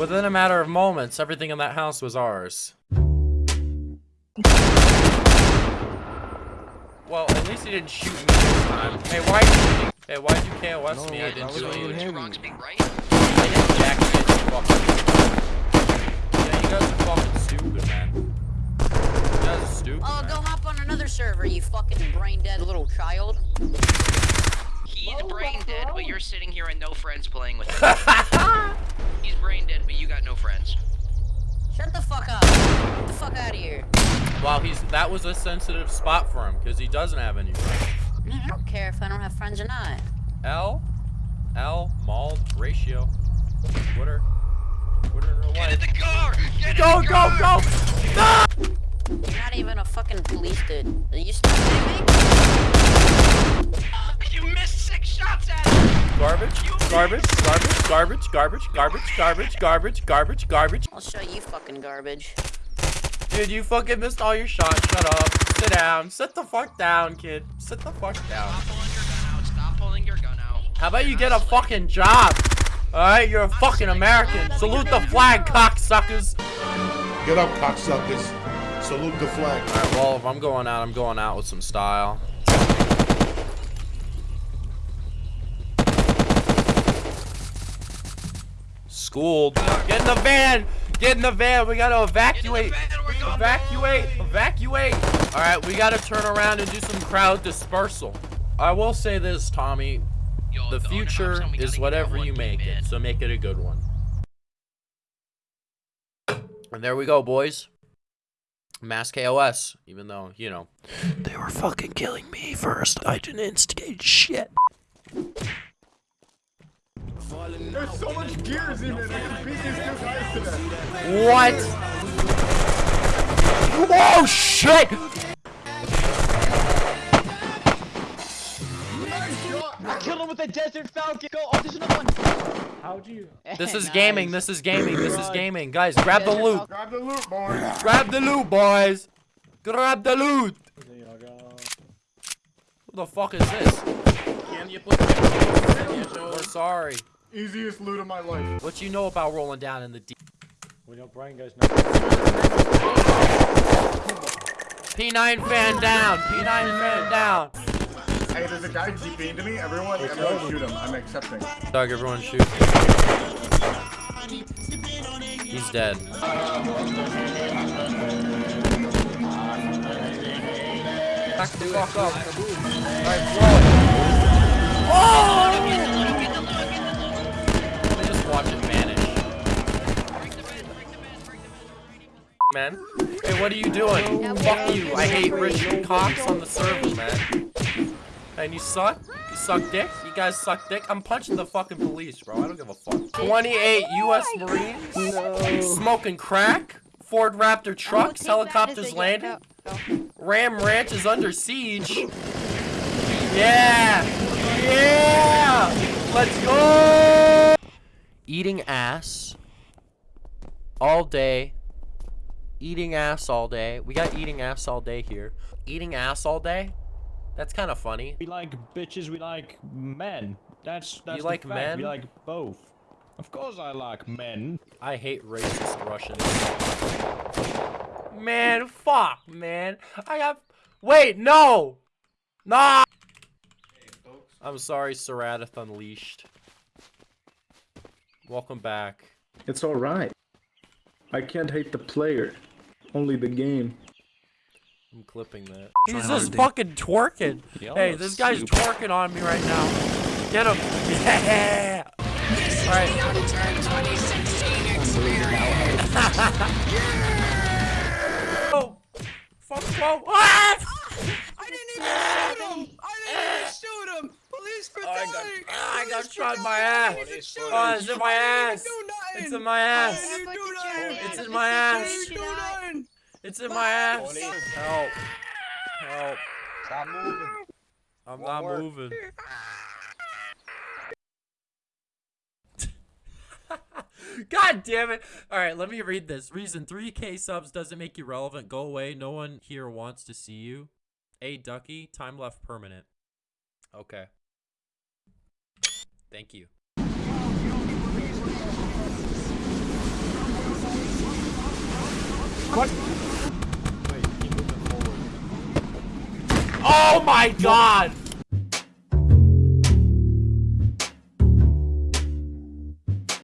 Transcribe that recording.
Within a matter of moments, everything in that house was ours. Well, at least he didn't shoot me this time. Hey, why? Hey, why'd you KOS No, me? I didn't do you anything. hit You're me. wrong to be right. But you're oh. sitting here and no friends playing with him. He's brain dead, but you got no friends. Shut the fuck up. Get the fuck out of here. Wow, he's that was a sensitive spot for him because he doesn't have any friends. I don't care if I don't have friends or not. L, L, mauled, ratio, Twitter, Twitter, real Get in the car! Get Go, in the go, car! go! You're not even a fucking police dude. Are you still kidding me? You missed Garbage, garbage, garbage, garbage, garbage, garbage, garbage, garbage, garbage, garbage. I'll show you fucking garbage. Dude, you fucking missed all your shots. Shut up. Sit down. Sit the fuck down, kid. Sit the fuck down. Stop pulling your gun out. Stop pulling your gun out. How about you get a fucking job? Alright, you're a fucking American. Salute the flag, cocksuckers. Get up, cocksuckers. Salute the flag. Alright, well, if I'm going out, I'm going out with some style. Schooled. Get in the van! Get in the van! We gotta evacuate! Get in the van, we're going Evacuate! Evacuate! Alright, we gotta turn around and do some crowd dispersal. I will say this, Tommy. Yo, The owner future hops on, we gotta is whatever you make thing, it, so make it a good one. And there we go, boys. Mass KOS, even though, you know. They were fucking killing me first. I didn't instigate shit. There's so much gears in it. I can beat these two guys to that. What? Oh shit! I killed him with a Desert Falcon. Go. Oh, there's another one. How'd you? This is gaming, this is gaming, this is gaming. Guys, grab the loot. Grab the loot, boys. Grab the loot, boys. Grab the loot. Who the fuck is this? We're sorry. Easiest loot of my life. What you know about rolling down in the deep? We know Brian guys P9 fan down. P9 fan down. Hey, there's a guy GPing to me. Everyone, everyone shoot him. I'm accepting. Dog, everyone shoot. He's dead. Back the fuck up. Oh, Alright, blow it. Oh! Man. Hey, what are you doing? Fuck you. I hate rich cocks on the server, man. And you suck? You suck dick? You guys suck dick? I'm punching the fucking police, bro. I don't give a fuck. 28 U.S. Marines? Smoking crack? Ford Raptor trucks? Helicopters landing? Ram Ranch is under siege. Yeah! Yeah! Let's go! Eating ass. All day. Eating ass all day. We got eating ass all day here. Eating ass all day? That's kind of funny. We like bitches, we like men. That's that's You the like fact. men? We like both. Of course I like men. I hate racist Russians. Man, fuck, man. I got. Wait, no! Nah! I'm sorry, Sarath Unleashed. Welcome back. It's alright. I can't hate the player, only the game. I'm clipping that. He's just fucking twerking. Hey, this guy's twerking on me right now. Get him. Yeah! This Alright. Oh! Fuck, whoa! Ah! I didn't even shoot him. I didn't even shoot him. Police Oh, I got, brutality. ah, I got shot in my ass. Oh, it's in my ass. It's in my ass. didn't do nothing. It's in my ass. I didn't do nothing. It's in my ass. Help. Help. Stop moving. I'm Won't not work. moving. God damn it. Alright, let me read this. Reason 3k subs doesn't make you relevant. Go away. No one here wants to see you. A Ducky, time left permanent. Okay. Thank you. What? Wait, oh my god!